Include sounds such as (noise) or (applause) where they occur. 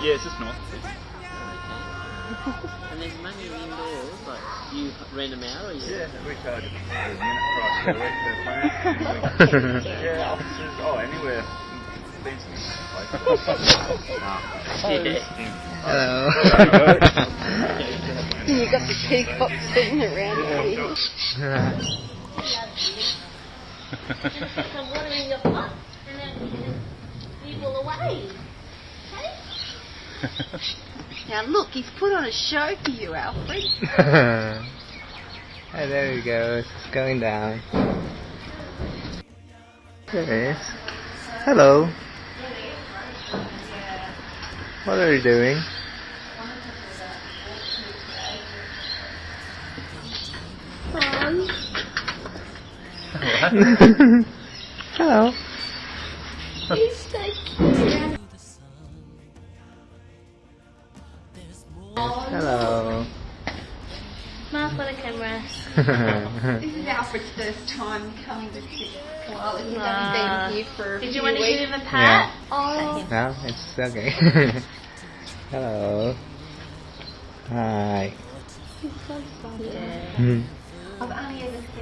Yeah, it's just north. (laughs) And there's money indoors, like you rent them out or you? Yeah, we charge a unit price per week per plan. yeah, offices, oh, anywhere. Decent places. Nah. Hello. You got the peacock sitting around here. some (laughs) water in your pot and then you will away. Okay? (laughs) Now look, he's put on a show for you, Alfred. (laughs) oh, there he goes. It's going down. There it is. Hello. What are you doing? (laughs) Hello. You stay cute. Hello. Mark for the camera. (laughs) This is Alfred's first time coming to Koala. He's Ah. only been here for a Did few you want to weeks. give him a pat? Oh. no, it's okay. (laughs) Hello. Hi. He's so soft. Yeah. Hmm. I've only ever seen